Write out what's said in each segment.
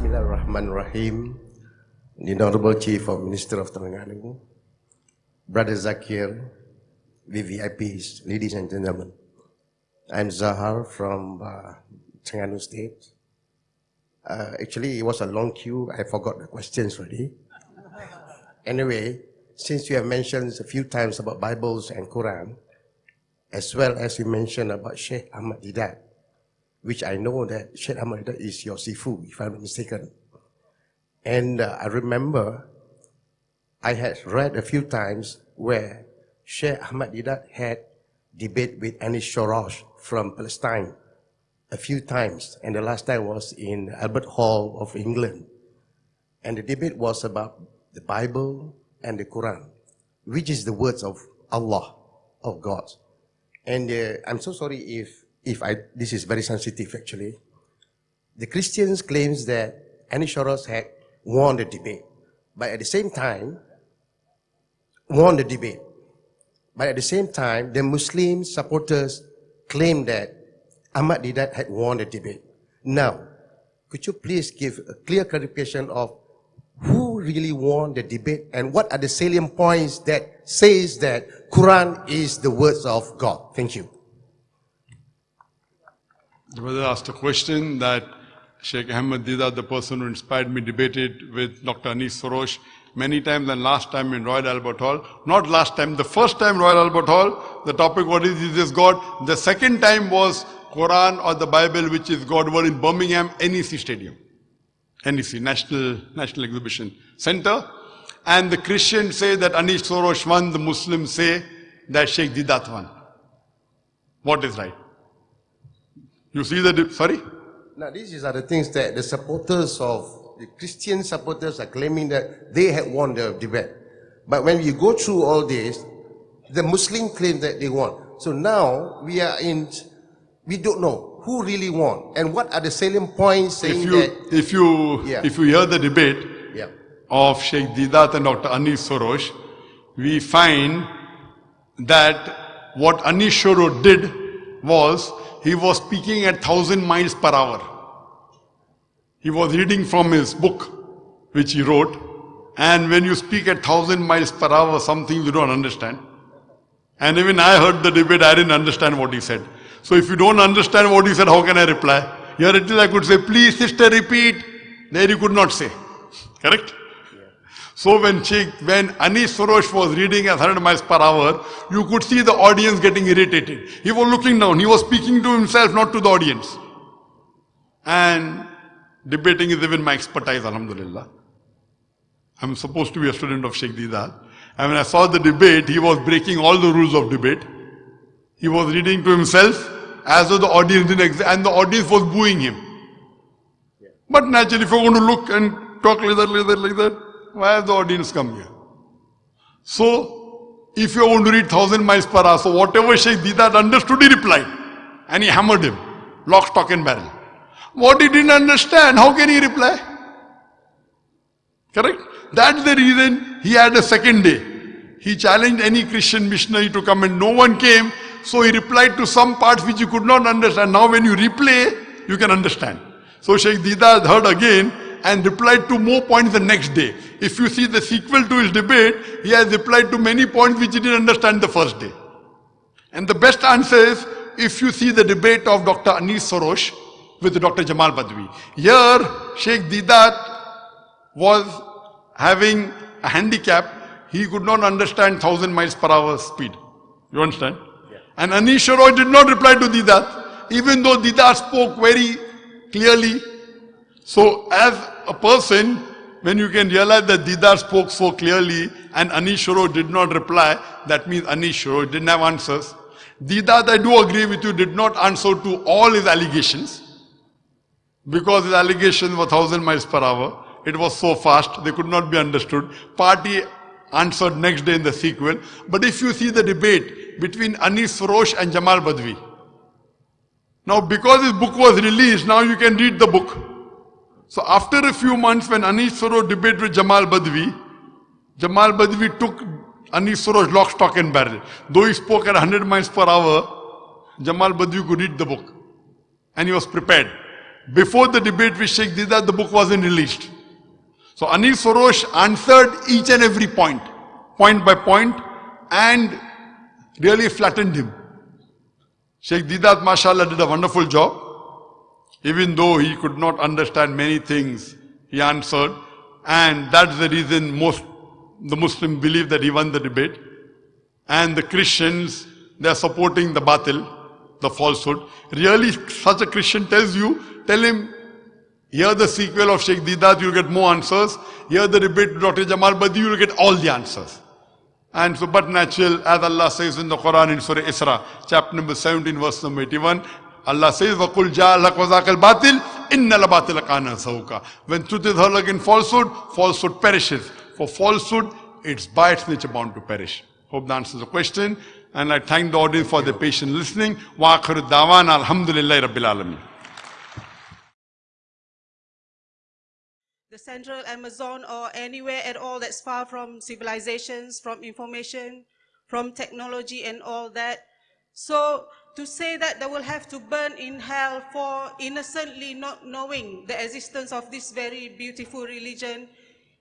Bismillahirrahmanirrahim. The Honorable Chief of Minister of Terengganu, Brother Zakir, VVIPs, ladies and gentlemen. I'm Zahar from uh, Terengganu State. Uh, actually, it was a long queue. I forgot the questions already. Anyway, since you have mentioned a few times about Bibles and Quran, as well as you mentioned about Sheikh Ahmad Deedat, which I know that Sheikh Ahmad is your sifu, if I'm not mistaken. And uh, I remember I had read a few times where Sheikh Ahmad Deedat had debate with Anis Shorrosh from Palestine a few times. And the last time was in Albert Hall of England. And the debate was about the Bible and the Quran, which is the words of Allah, of God. And uh, I'm so sorry if, if I, this is very sensitive actually. The Christians claims that Anis Shorrosh had won the debate. But at the same time, won the debate. But at the same time, the Muslim supporters claim that Ahmad Deedat had won the debate. Now, could you please give a clear clarification of who really won the debate and what are the salient points that says that Quran is the words of God? Thank you. The brother asked a question that Sheikh Ahmed Deedat, the person who inspired me, debated with Dr. Anis Shorrosh many times and last time in Royal Albert Hall. Not last time, the first time Royal Albert Hall, the topic what is this God? The second time was Quran or the Bible which is God were in Birmingham NEC Stadium. NEC, National, National Exhibition Center. And the Christians say that Anis Shorrosh won, the Muslims say that Sheikh Deedat won. What is right? You see the, sorry? Now, these are the things that the supporters of the Christian supporters are claiming that they had won the debate. But when you go through all this, the Muslim claim that they won. So now we are in, we don't know who really won and what are the salient points saying If you, that. if you, Yeah. if you hear the debate Yeah. of Sheikh Deedat and Dr. Anis Shorrosh, we find that what Anis Shoro did was he was speaking at thousand miles per hour. He was reading from his book, which he wrote, and when you speak at thousand miles per hour, something you don't understand. And even I heard the debate, I didn't understand what he said. So if you don't understand what he said, how can I reply? Here it is, I could say, please sister repeat. There you could not say. Correct? So when Sheikh, when Anis Shorrosh was reading at 100 miles per hour, you could see the audience getting irritated. He was looking down. He was speaking to himself, not to the audience. And debating is even my expertise, alhamdulillah. I'm supposed to be a student of Sheikh Deedat. And when I saw the debate, he was breaking all the rules of debate. He was reading to himself as though the audience didn't exist, and the audience was booing him. But naturally, if you're going to look and talk like that, like that, like that, why has the audience come here? So, if you want to read thousand miles per hour, so whatever Sheikh Deedat understood, he replied. And he hammered him. Lock, stock and barrel. What he didn't understand, how can he reply? Correct? That's the reason he had a second day. He challenged any Christian missionary to come and no one came. So he replied to some parts which you could not understand. Now when you replay, you can understand. So Sheikh Deedat heard again and replied to more points the next day. If you see the sequel to his debate, he has replied to many points which he didn't understand the first day. And the best answer is if you see the debate of Dr. Anis Shorrosh with Dr. Jamal Badawi. Here, Sheikh Deedat was having a handicap. He could not understand 1000 miles per hour speed. You understand? And Anis Shorrosh did not reply to Deedat, even though Deedat spoke very clearly. So as a person, when you can realize that Deedat spoke so clearly and Anis Shorrosh did not reply, that means Anis Shorrosh didn't have answers. Deedat, I do agree with you, did not answer to all his allegations because his allegations were 1000 miles per hour. It was so fast, they could not be understood. Party answered next day in the sequel. But if you see the debate between Anis and Jamal Badawi, now because his book was released, now you can read the book. So after a few months when Anis Shorrosh debated with Jamal Badawi, Jamal Badawi took Anis Shorrosh lock, stock and barrel. Though he spoke at 100 miles per hour, Jamal Badawi could read the book. And he was prepared. before the debate with Sheikh Deedat, the book wasn't released. So Anil Shorrosh answered each and every point, point by point, and really flattened him. Sheikh Deedat, mashallah, did a wonderful job. Even though he could not understand many things, he answered. And that's the reason most the Muslims believe that he won the debate. And the Christians, they are supporting the batil, the falsehood. Really, such a Christian tells you, tell him, hear the sequel of Sheikh Deedat, you'll get more answers. Hear the debate Dr. Jamal Badi, you'll get all the answers. And so, but natural, as Allah says in the Quran in Surah Isra, chapter number 17, verse number 81, Allah says, وَقُلْ جَاءَ لَكْ وَذَاكَ الْبَاطِلِ إِنَّ الْبَاطِلَ كَانَ سَوْكَ When truth is heard against falsehood, falsehood perishes. For falsehood, it's by its nature bound to perish. Hope that answers the question. And I thank the audience for their patient listening. وَآخِرُ الدَّعْوَانَ الْحَمْدُ لِلَّهِ رَبِّ الْعَالَمِينَ the central Amazon or anywhere at all that's far from civilizations, from information, from technology and all that. so to say that they will have to burn in hell for innocently not knowing the existence of this very beautiful religion,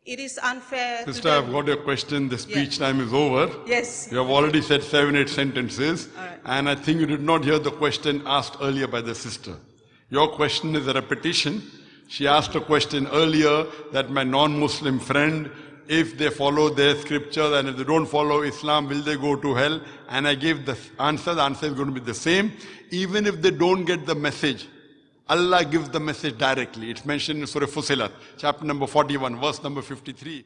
it is unfair. Sister, I've got your question. The speech yeah. time is over. Yes. You have already said seven, eight sentences. Right. And I think you did not hear the question asked earlier by the sister. Your question is a repetition she asked a question earlier that my non-Muslim friend, if they follow their scriptures and if they don't follow Islam, will they go to hell? And I gave the answer, the answer is going to be the same. Even if they don't get the message, Allah gives the message directly. It's mentioned in Surah Fussilat, chapter number 41, verse number 53.